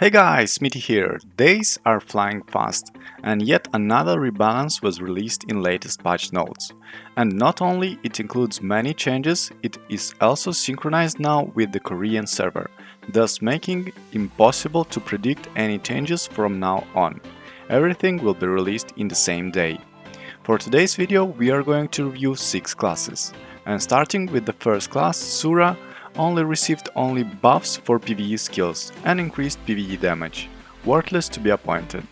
Hey guys, Smitty here. Days are flying fast, and yet another rebalance was released in latest patch notes. And not only it includes many changes, it is also synchronized now with the Korean server, thus making impossible to predict any changes from now on. Everything will be released in the same day. For today's video we are going to review 6 classes, and starting with the first class, Sura, only received only buffs for PvE skills and increased PvE damage, worthless to be appointed.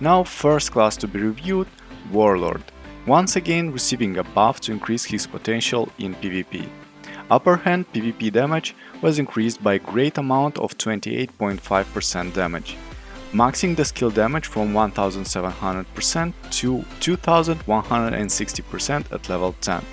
Now first class to be reviewed, Warlord, once again receiving a buff to increase his potential in PvP. Upper hand PvP damage was increased by a great amount of 28.5% damage, maxing the skill damage from 1700% to 2160% at level 10.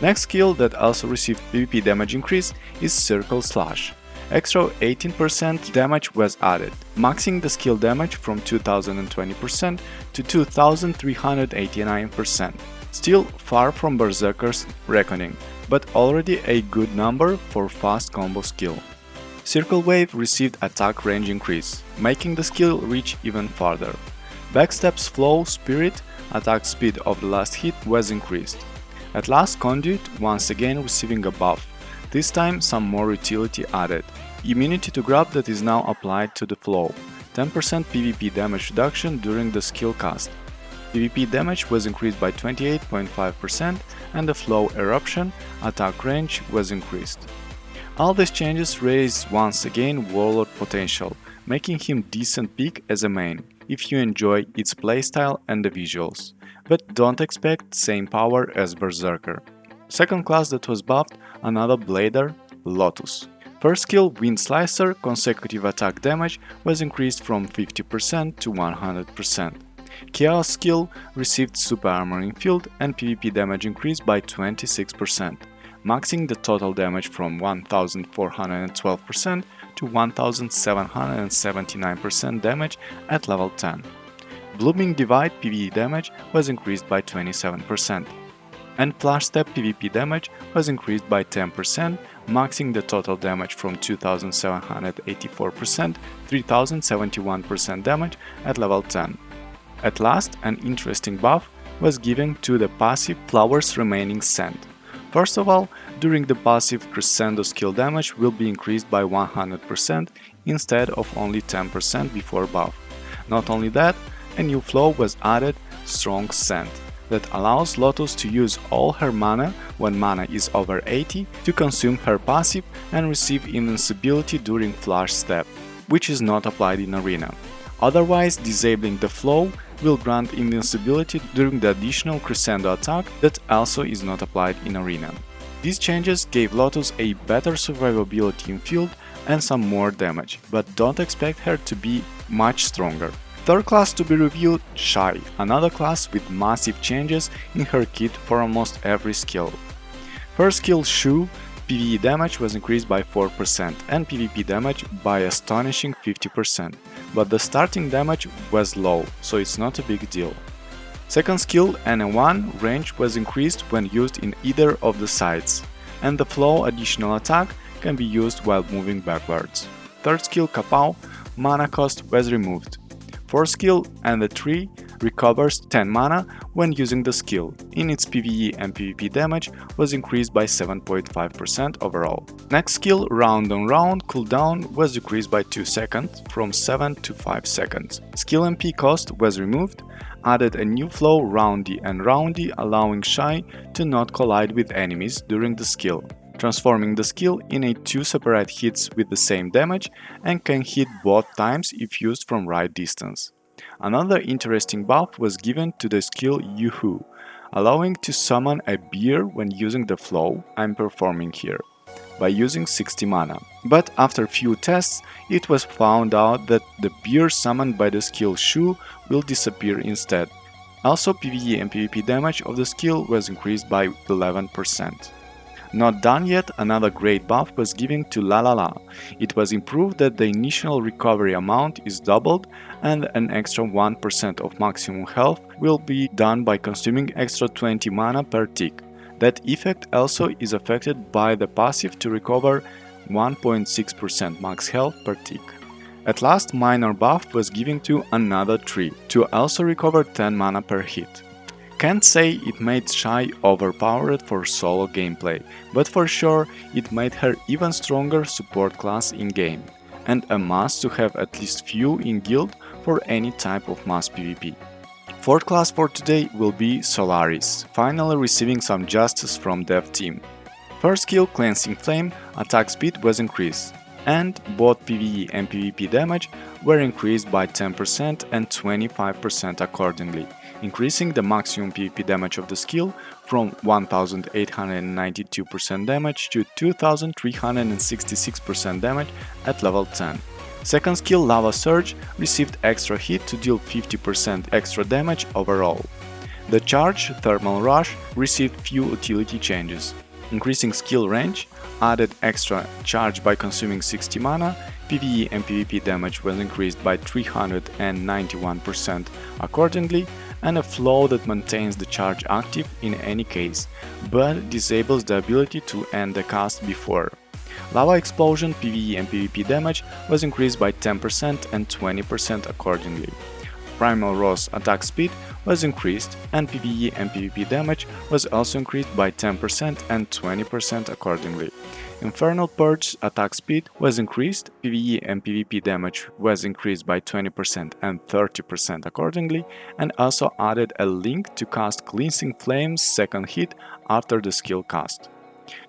Next skill that also received PvP damage increase is Circle Slash. Extra 18% damage was added, maxing the skill damage from 2020% to 2389%. Still far from Berserker's Reckoning, but already a good number for fast combo skill. Circle Wave received attack range increase, making the skill reach even farther. Backstep's Flow Spirit attack speed of the last hit was increased. At last Conduit once again receiving a buff, this time some more utility added. Immunity to grab that is now applied to the flow, 10% PvP damage reduction during the skill cast. PvP damage was increased by 28.5% and the flow eruption attack range was increased. All these changes raise once again Warlord potential, making him decent pick as a main, if you enjoy its playstyle and the visuals but don't expect same power as Berserker. Second class that was buffed, another blader, Lotus. First skill, Wind Slicer, consecutive attack damage was increased from 50% to 100%. Chaos skill received super armoring field and PvP damage increased by 26%, maxing the total damage from 1412% to 1779% damage at level 10. Blooming Divide PvE damage was increased by 27%, and Flash Step PvP damage was increased by 10%, maxing the total damage from 2784% 3071% damage at level 10. At last, an interesting buff was given to the passive Flower's Remaining Scent. First of all, during the passive Crescendo skill damage will be increased by 100% instead of only 10% before buff. Not only that, a new flow was added, Strong Scent, that allows Lotus to use all her mana when mana is over 80 to consume her passive and receive invincibility during Flash Step, which is not applied in Arena. Otherwise, disabling the flow will grant invincibility during the additional crescendo attack that also is not applied in Arena. These changes gave Lotus a better survivability in field and some more damage, but don't expect her to be much stronger. Third class to be reviewed, Shai, another class with massive changes in her kit for almost every skill. Her skill Shu, PvE damage was increased by 4% and PvP damage by astonishing 50%, but the starting damage was low, so it's not a big deal. Second skill NA1 range was increased when used in either of the sides, and the flow additional attack can be used while moving backwards. Third skill Kapow mana cost was removed, 4 skill and the 3 recovers 10 mana when using the skill. In its PvE and PvP damage was increased by 7.5% overall. Next skill Round on Round cooldown was decreased by 2 seconds from 7 to 5 seconds. Skill MP cost was removed, added a new flow Roundy and Roundy allowing Shai to not collide with enemies during the skill transforming the skill in a two separate hits with the same damage and can hit both times if used from right distance. Another interesting buff was given to the skill Yoo-Hoo, allowing to summon a beer when using the flow I'm performing here, by using 60 mana. But after few tests, it was found out that the beer summoned by the skill Shu will disappear instead. Also PvE and PvP damage of the skill was increased by 11%. Not done yet, another great buff was given to La La La. It was improved that the initial recovery amount is doubled and an extra 1% of maximum health will be done by consuming extra 20 mana per tick. That effect also is affected by the passive to recover 1.6% max health per tick. At last minor buff was given to another tree, to also recover 10 mana per hit. Can't say it made Shai overpowered for solo gameplay, but for sure it made her even stronger support class in game, and a must to have at least few in guild for any type of mass PvP. Fourth class for today will be Solaris, finally receiving some justice from dev team. First skill Cleansing Flame, attack speed was increased, and both PvE and PvP damage were increased by 10% and 25% accordingly increasing the maximum PvP damage of the skill from 1892% damage to 2366% damage at level 10. Second skill Lava Surge received extra hit to deal 50% extra damage overall. The charge Thermal Rush received few utility changes. Increasing skill range added extra charge by consuming 60 mana, PvE and PvP damage was increased by 391% accordingly, and a flow that maintains the charge active in any case, but disables the ability to end the cast before. Lava Explosion PvE and PvP damage was increased by 10% and 20% accordingly. Primal Rose attack speed was increased and PvE and PvP damage was also increased by 10% and 20% accordingly. Infernal Purge attack speed was increased, PvE and PvP damage was increased by 20% and 30% accordingly, and also added a link to cast Cleansing Flame's second hit after the skill cast.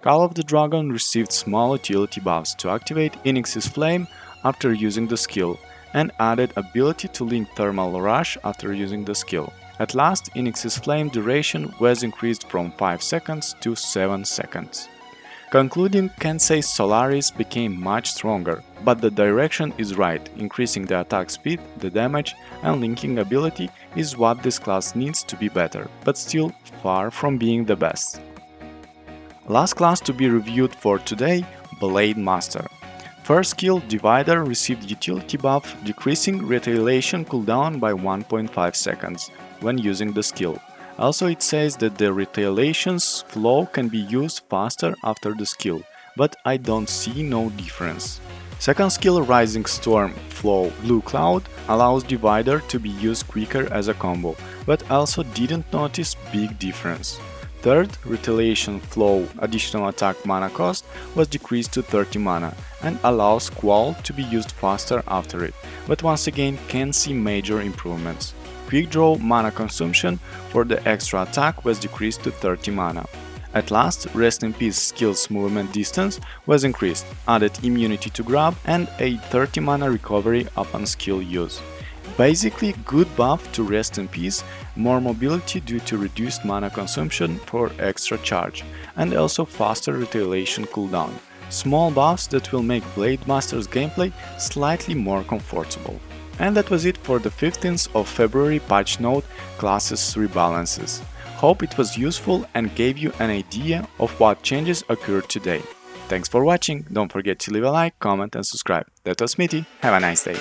Call of the Dragon received small utility buffs to activate Inix's Flame after using the skill, and added ability to link Thermal Rush after using the skill. At last, Inix's Flame duration was increased from 5 seconds to 7 seconds. Concluding, say Solaris became much stronger, but the direction is right, increasing the attack speed, the damage and linking ability is what this class needs to be better, but still far from being the best. Last class to be reviewed for today, Blade Master. First skill, Divider received utility buff, decreasing retaliation cooldown by 1.5 seconds when using the skill. Also it says that the retaliations flow can be used faster after the skill, but I don't see no difference. Second skill Rising Storm Flow Blue Cloud allows Divider to be used quicker as a combo, but also didn't notice big difference. Third, Retaliation Flow additional attack mana cost was decreased to 30 mana and allows Squall to be used faster after it, but once again can see major improvements. Quick Draw mana consumption for the extra attack was decreased to 30 mana. At last, Rest in Peace skill's movement distance was increased, added immunity to grab and a 30 mana recovery upon skill use. Basically good buff to Rest in Peace, more mobility due to reduced mana consumption for extra charge, and also faster retaliation cooldown. Small buffs that will make Blade Master's gameplay slightly more comfortable. And that was it for the 15th of February patch note classes rebalances. Hope it was useful and gave you an idea of what changes occurred today. Thanks for watching, don't forget to leave a like, comment and subscribe. That was Smitty, have a nice day.